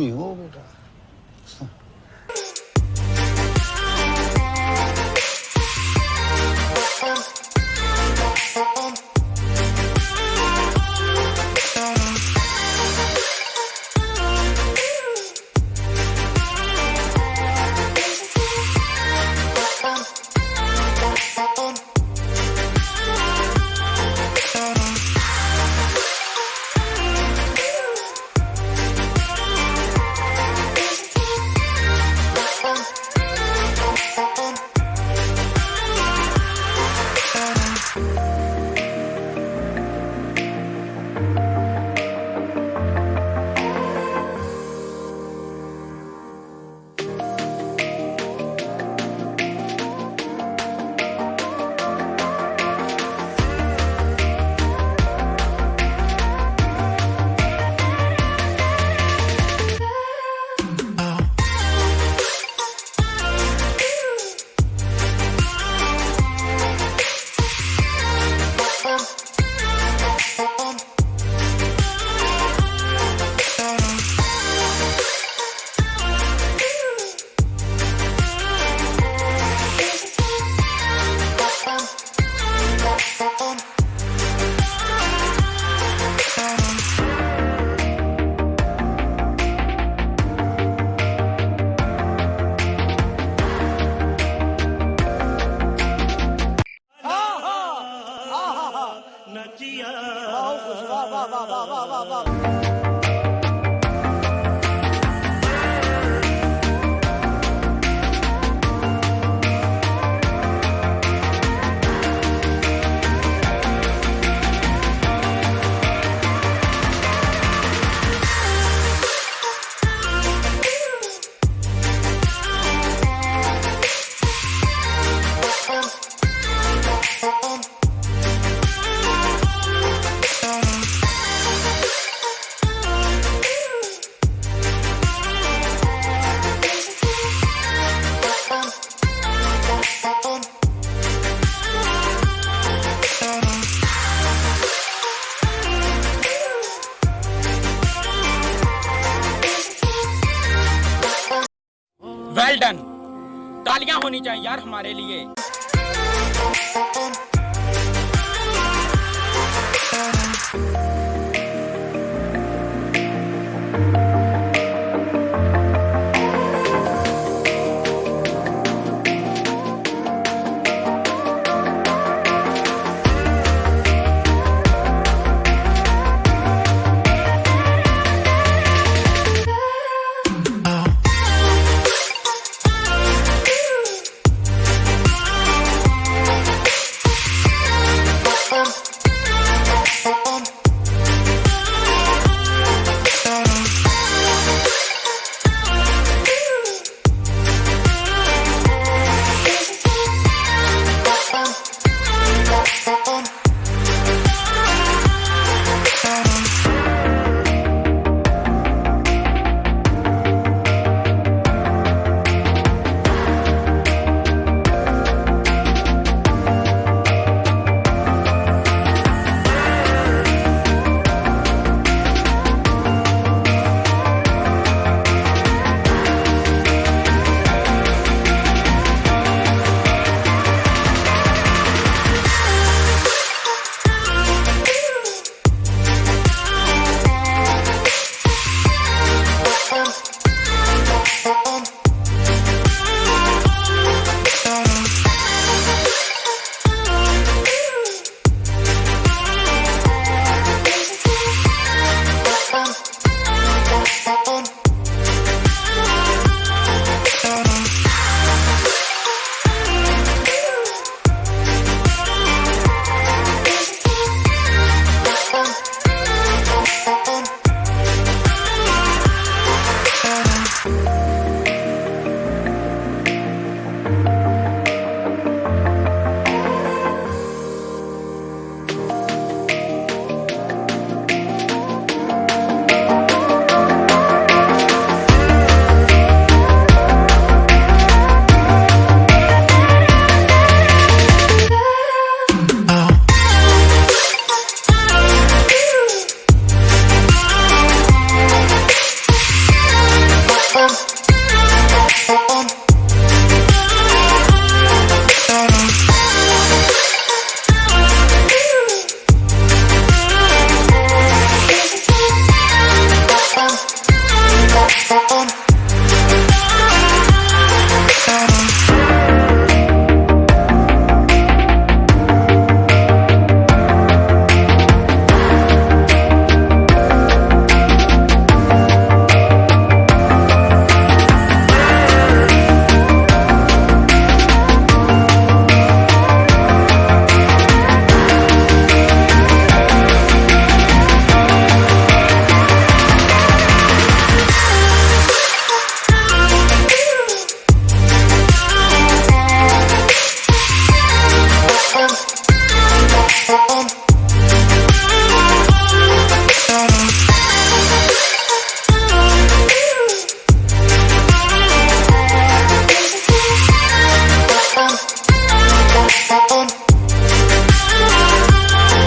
conmigo. Well done तालियाँ होनी चाहिए यार हमारे लिए।